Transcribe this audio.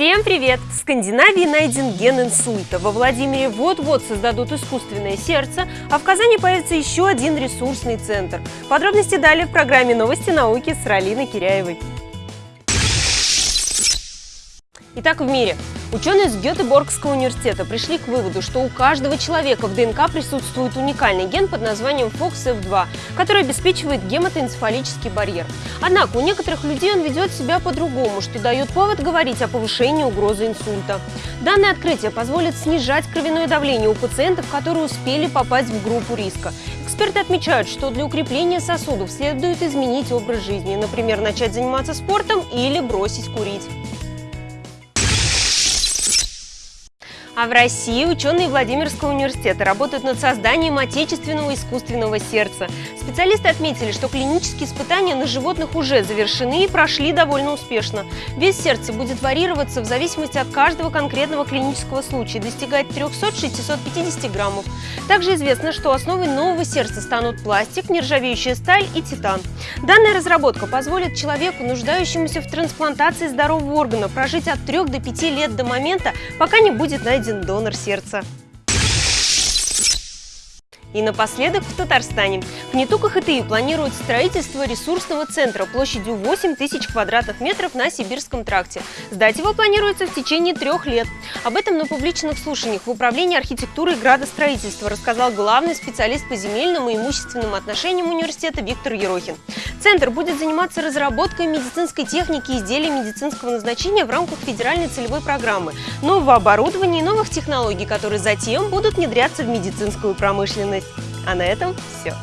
Всем привет! В Скандинавии найден ген инсульта. Во Владимире вот-вот создадут искусственное сердце, а в Казани появится еще один ресурсный центр. Подробности далее в программе «Новости науки» с Ралиной Киряевой. Итак, в мире. Ученые из Гетеборгского университета пришли к выводу, что у каждого человека в ДНК присутствует уникальный ген под названием FOXF2, который обеспечивает гематоэнцефалический барьер. Однако у некоторых людей он ведет себя по-другому, что дает повод говорить о повышении угрозы инсульта. Данное открытие позволит снижать кровяное давление у пациентов, которые успели попасть в группу риска. Эксперты отмечают, что для укрепления сосудов следует изменить образ жизни, например, начать заниматься спортом или бросить курить. А в России ученые Владимирского университета работают над созданием отечественного искусственного сердца. Специалисты отметили, что клинические испытания на животных уже завершены и прошли довольно успешно. Вес сердца будет варьироваться в зависимости от каждого конкретного клинического случая, достигать 300-650 граммов. Также известно, что основой нового сердца станут пластик, нержавеющая сталь и титан. Данная разработка позволит человеку, нуждающемуся в трансплантации здорового органа, прожить от 3 до 5 лет до момента, пока не будет найден один донор сердца. И напоследок в Татарстане. В Нетуках ХТИ планируют строительство ресурсного центра площадью 8 тысяч квадратных метров на Сибирском тракте. Сдать его планируется в течение трех лет. Об этом на публичных слушаниях в Управлении архитектуры и градостроительства рассказал главный специалист по земельным и имущественным отношениям университета Виктор Ерохин. Центр будет заниматься разработкой медицинской техники и изделий медицинского назначения в рамках федеральной целевой программы, нового оборудования и новых технологий, которые затем будут внедряться в медицинскую промышленность. А на этом все.